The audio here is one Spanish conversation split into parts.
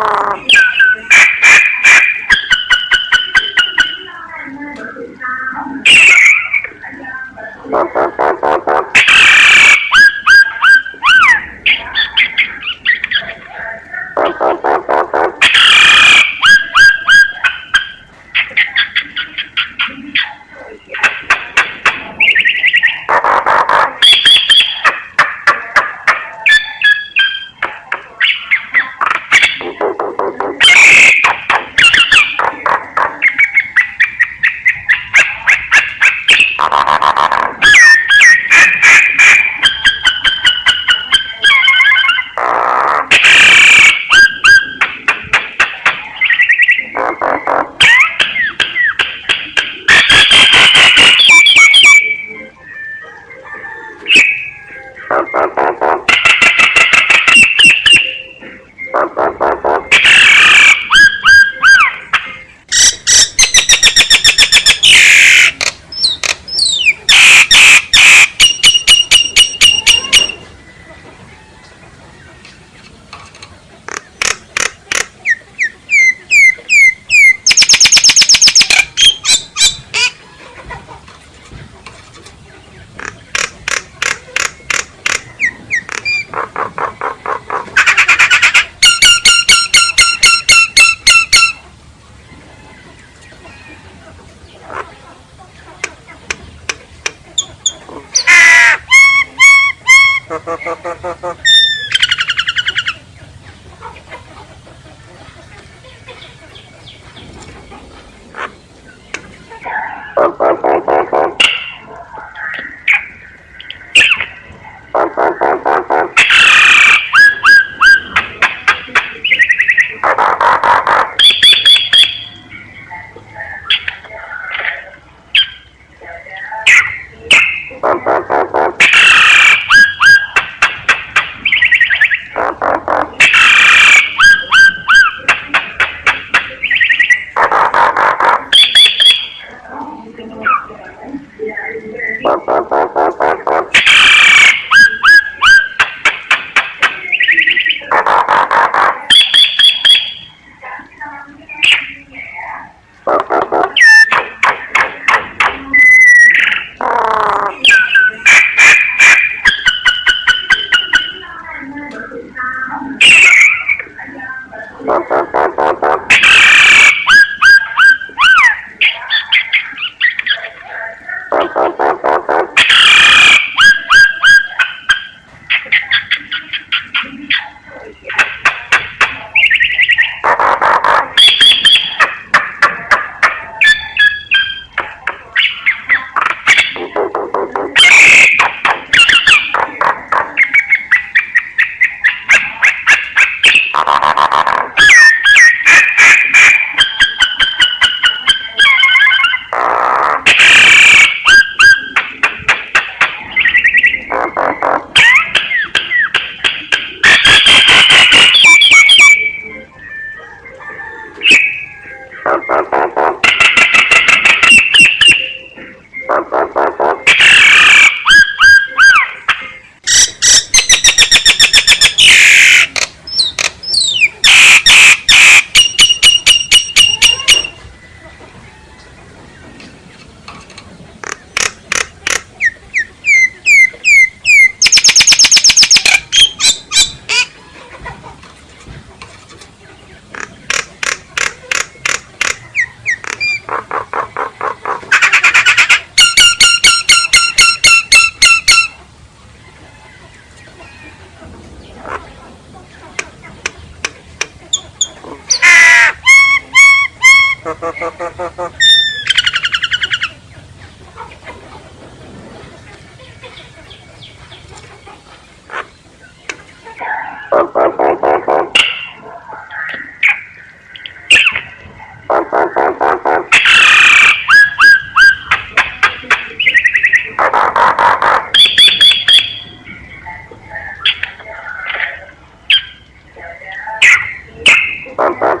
Ah! Ha Tchau, tchau. Bum, bum.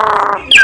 Ah!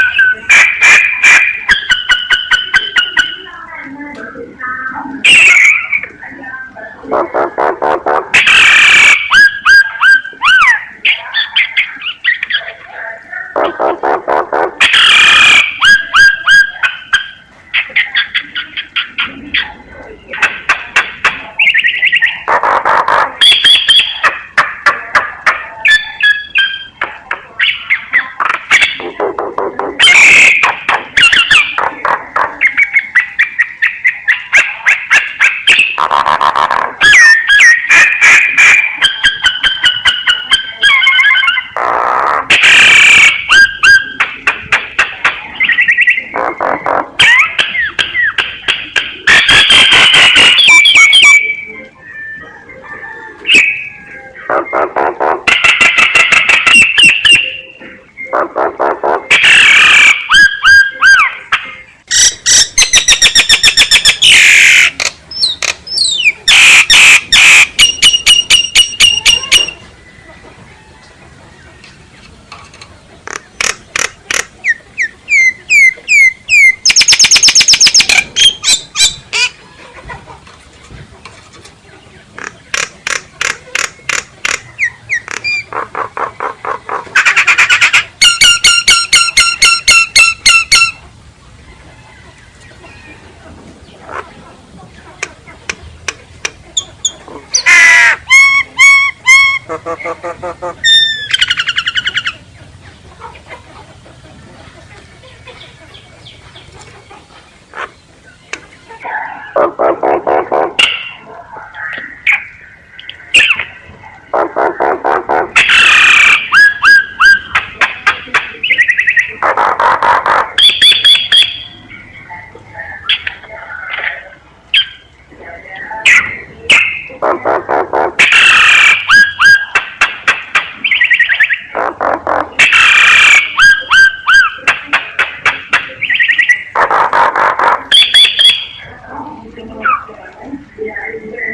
¡Tá, tá,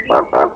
Bác, bác,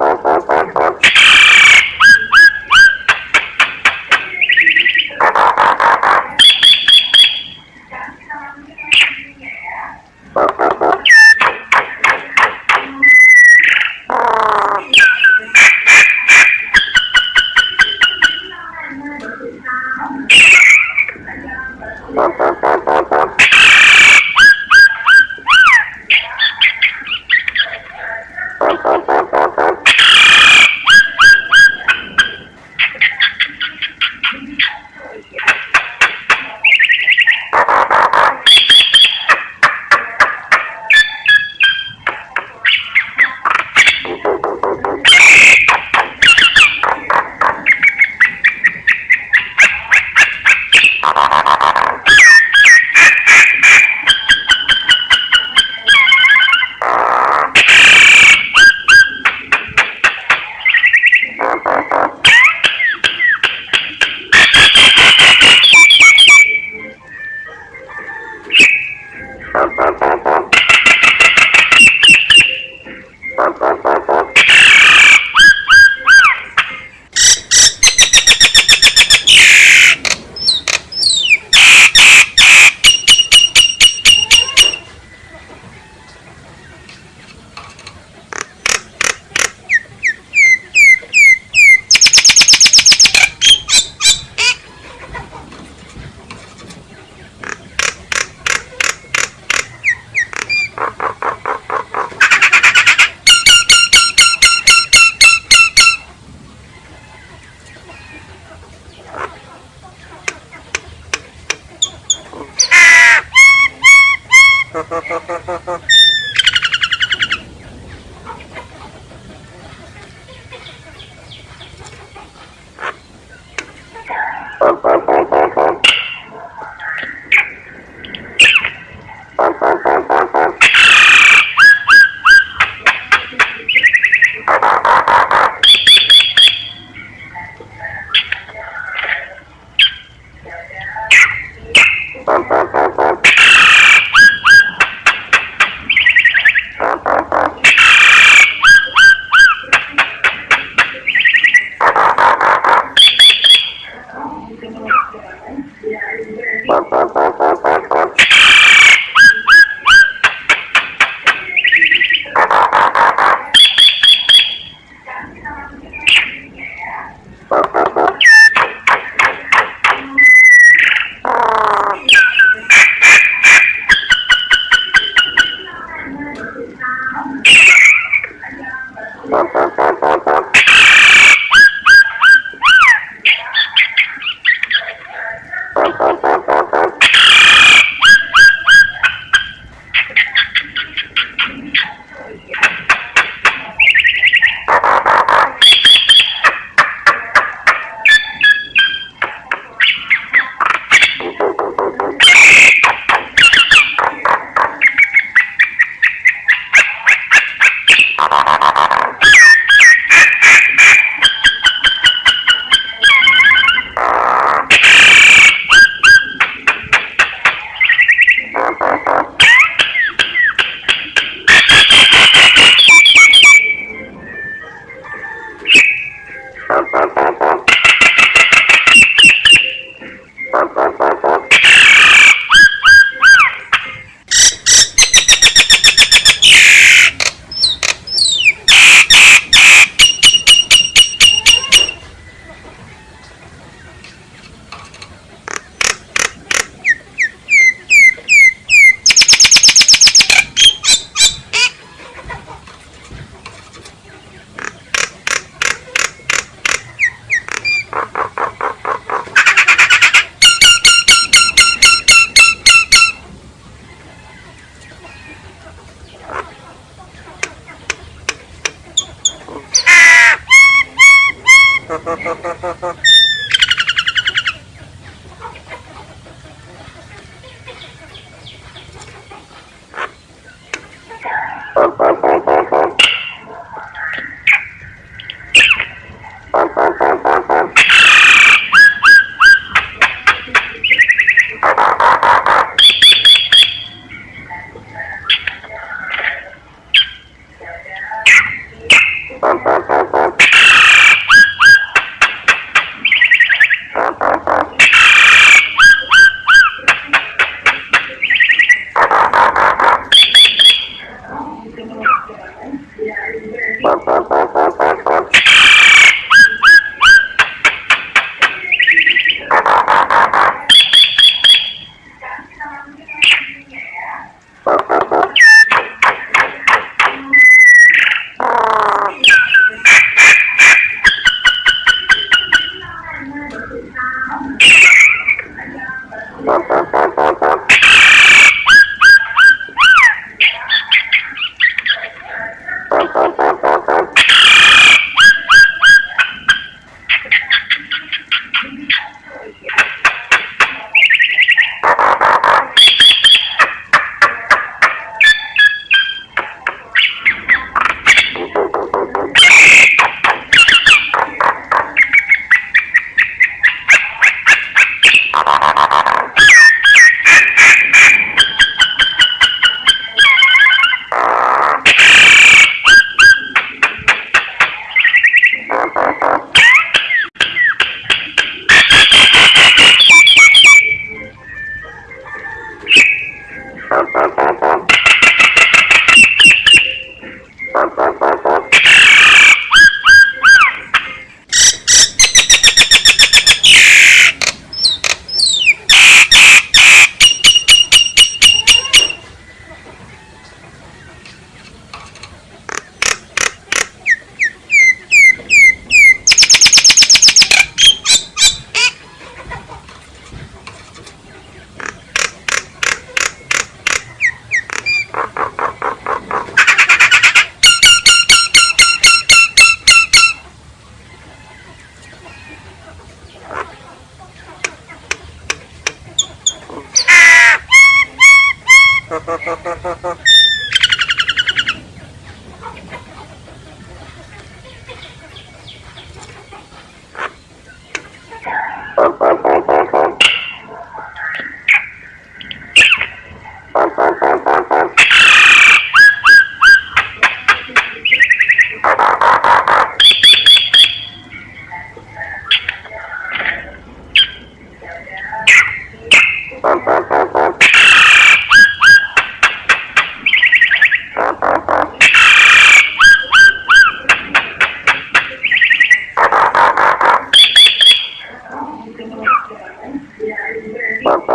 Bum, bum. Ah! No, Bye-bye.